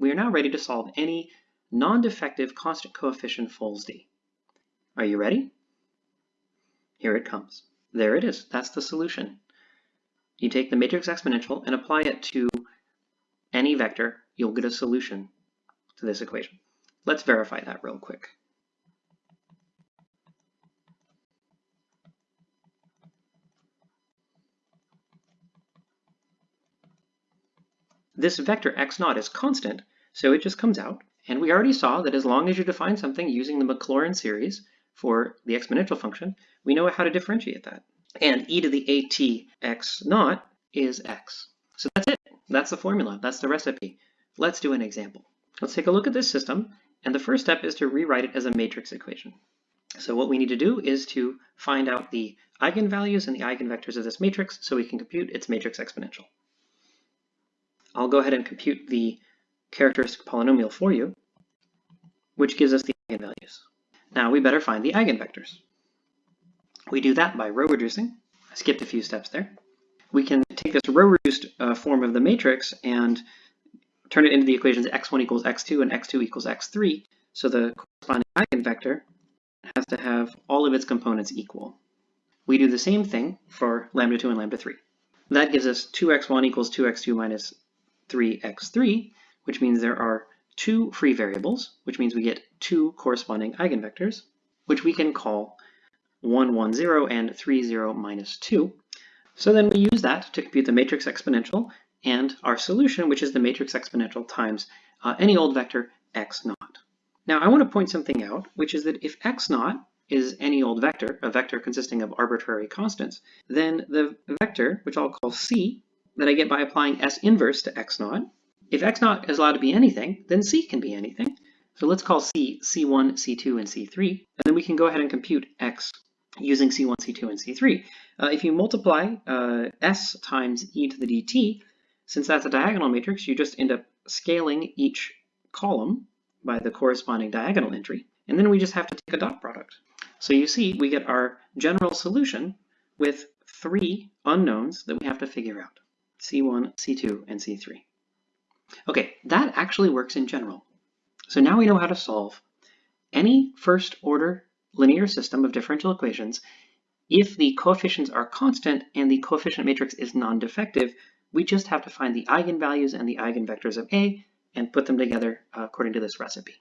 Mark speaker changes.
Speaker 1: we are now ready to solve any non-defective constant coefficient Fols-D. Are you ready? Here it comes. There it is. That's the solution. You take the matrix exponential and apply it to any vector, you'll get a solution to this equation. Let's verify that real quick. This vector x naught is constant, so it just comes out. And we already saw that as long as you define something using the Maclaurin series for the exponential function, we know how to differentiate that. And e to the at x naught is x. So that's it. That's the formula. That's the recipe. Let's do an example. Let's take a look at this system. And the first step is to rewrite it as a matrix equation. So what we need to do is to find out the eigenvalues and the eigenvectors of this matrix so we can compute its matrix exponential. I'll go ahead and compute the characteristic polynomial for you, which gives us the eigenvalues. Now we better find the eigenvectors. We do that by row reducing. I skipped a few steps there. We can take this row reduced uh, form of the matrix and turn it into the equations x1 equals x2 and x2 equals x3. So the corresponding eigenvector has to have all of its components equal. We do the same thing for lambda 2 and lambda 3. That gives us 2x1 equals 2x2 minus 3x3, which means there are two free variables, which means we get two corresponding eigenvectors, which we can call 1, 1, 0 and 3, 0, minus 2. So then we use that to compute the matrix exponential and our solution, which is the matrix exponential times uh, any old vector x naught. Now I want to point something out, which is that if x naught is any old vector, a vector consisting of arbitrary constants, then the vector, which I'll call c, that I get by applying S inverse to X naught. If X naught is allowed to be anything, then C can be anything. So let's call C C1, C2, and C3, and then we can go ahead and compute X using C1, C2, and C3. Uh, if you multiply uh, S times e to the dt, since that's a diagonal matrix, you just end up scaling each column by the corresponding diagonal entry, and then we just have to take a dot product. So you see, we get our general solution with three unknowns that we have to figure out. C1, C2, and C3. Okay, that actually works in general. So now we know how to solve any first order linear system of differential equations if the coefficients are constant and the coefficient matrix is non-defective, we just have to find the eigenvalues and the eigenvectors of A and put them together according to this recipe.